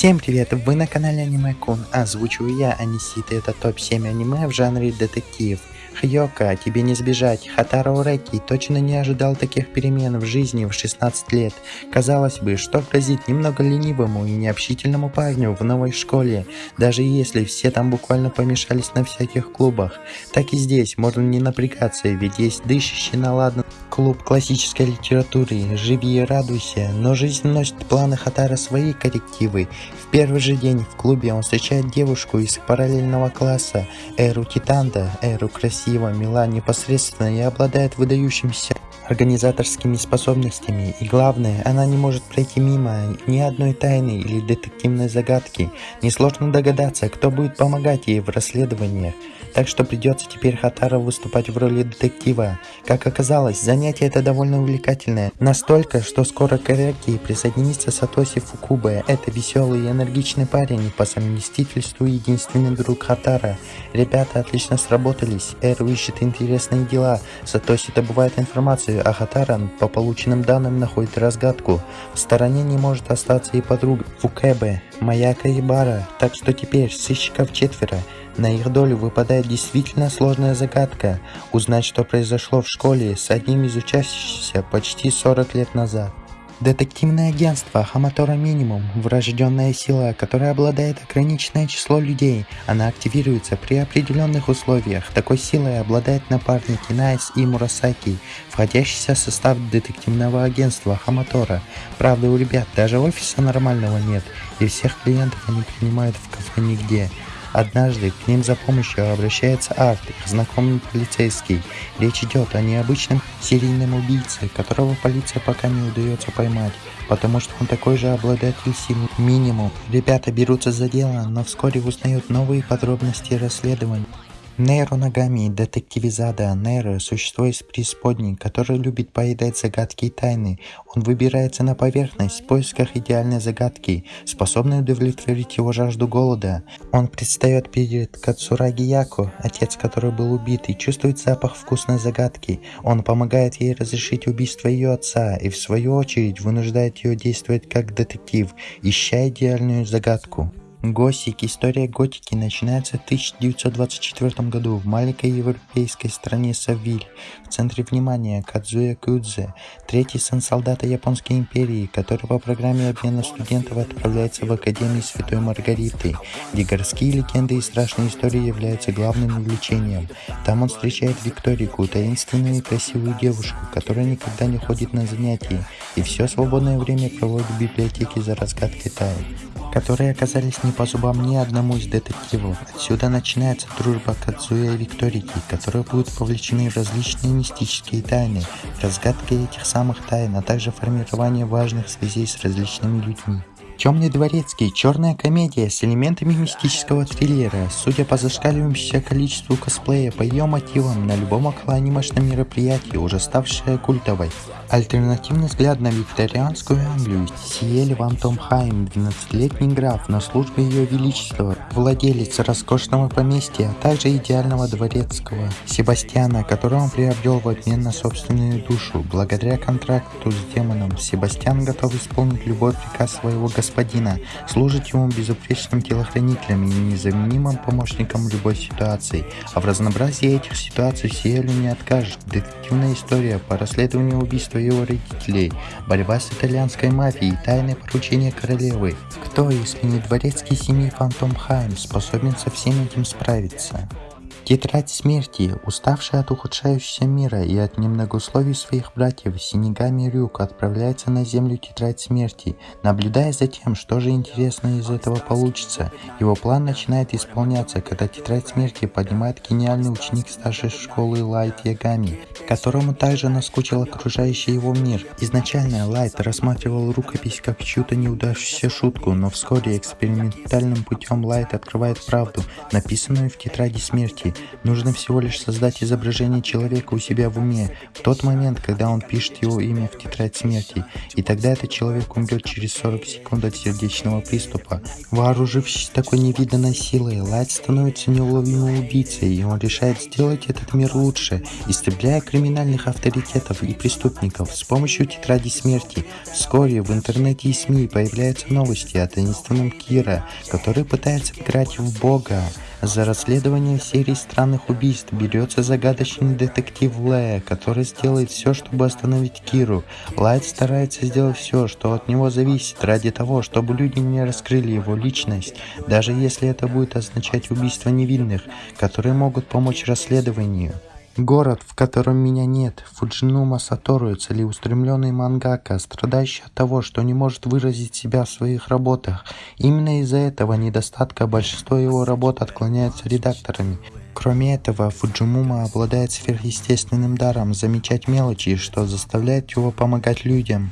Всем привет, вы на канале Аниме Кун, озвучиваю я, Анисита, это топ-7 аниме в жанре детектив. Хьёка, тебе не сбежать, Хатаро Уреки точно не ожидал таких перемен в жизни в 16 лет. Казалось бы, что грозит немного ленивому и необщительному парню в новой школе, даже если все там буквально помешались на всяких клубах. Так и здесь можно не напрягаться, ведь есть дышащий на ладно клуб классической литературы, живи и радуйся, но жизнь носит планы Хатара свои коррективы. В первый же день в клубе он встречает девушку из параллельного класса, Эру Титанда, Эру красива, мила, непосредственно и обладает выдающимся организаторскими способностями, и главное, она не может пройти мимо ни одной тайны или детективной загадки. Несложно догадаться, кто будет помогать ей в расследованиях, так что придется теперь Хатаро выступать в роли детектива. Как оказалось, занятие это довольно увлекательное, настолько, что скоро к присоединится Сатоси Фукубе. Это веселый и энергичный парень, по совместительству единственный друг Хатара. Ребята отлично сработались, Эру ищет интересные дела, Сатоси добывает информацию, а Хатаран по полученным данным находит разгадку. В стороне не может остаться и подруга Фукебе, Маяка и Бара, так что теперь сыщиков четверо. На их долю выпадает действительно сложная загадка – узнать, что произошло в школе с одним из учащихся почти 40 лет назад. Детективное агентство Хаматора Минимум – врожденная сила, которой обладает ограниченное число людей. Она активируется при определенных условиях. Такой силой обладают напарники Найс и Мурасаки, входящие в состав детективного агентства Хаматора. Правда, у ребят даже офиса нормального нет, и всех клиентов они принимают в кафе нигде. Однажды к ним за помощью обращается Арт, их знакомый полицейский. Речь идет о необычном серийном убийце, которого полиция пока не удается поймать, потому что он такой же обладатель сил минимум. Ребята берутся за дело, но вскоре узнают новые подробности расследования. Нейро Нагами, детективизада Нейро – существо из преисподней, которое любит поедать загадки и тайны. Он выбирается на поверхность в поисках идеальной загадки, способной удовлетворить его жажду голода. Он предстает перед Кацураги Яко, отец которой был убит, и чувствует запах вкусной загадки. Он помогает ей разрешить убийство ее отца и в свою очередь вынуждает ее действовать как детектив, ища идеальную загадку. Госик. История готики начинается в 1924 году в маленькой европейской стране Савиль. В центре внимания Кадзуя Кудзе, третий сын солдата Японской империи, который по программе обмена студентов отправляется в Академию Святой Маргариты, где городские легенды и страшные истории являются главным увлечением. Там он встречает Викторику, таинственную и красивую девушку, которая никогда не ходит на занятия и все свободное время проводит в библиотеке за разгадкой тайн которые оказались не по зубам ни одному из детективов. Отсюда начинается дружба Кадзуя и Викторики, которые будут повлечены в различные мистические тайны, разгадки этих самых тайн, а также формирование важных связей с различными людьми. Темный дворецкий – черная комедия с элементами мистического триллера. Судя по зашкаливающему количеству косплея по ее мотивам на любом околоанимешном мероприятии, уже ставшая культовой. Альтернативный взгляд на викторианскую Англию Сиель Ван Томхайм, 12-летний граф на службе ее величества, владелец роскошного поместья, а также идеального дворецкого Себастьяна, которого он приобрел в обмен на собственную душу. Благодаря контракту с демоном, Себастьян готов исполнить любой приказ своего господина господина, служит ему безупречным телохранителем и незаменимым помощником в любой ситуации. А в разнообразии этих ситуаций Сиэлю не откажет. Детективная история по расследованию убийства его родителей, борьба с итальянской мафией, тайное поручение королевы. Кто, если не дворецкий семьи Фантом Хайм, способен со всем этим справиться? Тетрадь смерти, уставшая от ухудшающегося мира и от немногословий своих братьев, Синегами Рюк отправляется на землю Тетрадь смерти, наблюдая за тем, что же интересно из этого получится. Его план начинает исполняться, когда Тетрадь смерти поднимает гениальный ученик старшей школы Лайт Ягами, которому также наскучил окружающий его мир. Изначально Лайт рассматривал рукопись как чью-то неудавшуюся шутку, но вскоре экспериментальным путем Лайт открывает правду, написанную в Тетради смерти, Нужно всего лишь создать изображение человека у себя в уме в тот момент, когда он пишет его имя в тетрадь смерти, и тогда этот человек умрет через 40 секунд от сердечного приступа. Вооружившись такой невиданной силой, Лайт становится неуловимым убийцей, и он решает сделать этот мир лучше, истребляя криминальных авторитетов и преступников с помощью тетради смерти. Вскоре в интернете и СМИ появляются новости о таинственном Кира, который пытается играть в бога. За расследование серии странных убийств берется загадочный детектив Лея, который сделает все, чтобы остановить Киру. Лайт старается сделать все, что от него зависит, ради того, чтобы люди не раскрыли его личность, даже если это будет означать убийство невинных, которые могут помочь расследованию. Город, в котором меня нет, Фуджинума Сатору, целеустремленный мангака, страдающий от того, что не может выразить себя в своих работах. Именно из-за этого недостатка большинство его работ отклоняются редакторами. Кроме этого, Фуджимума обладает сверхъестественным даром замечать мелочи, что заставляет его помогать людям.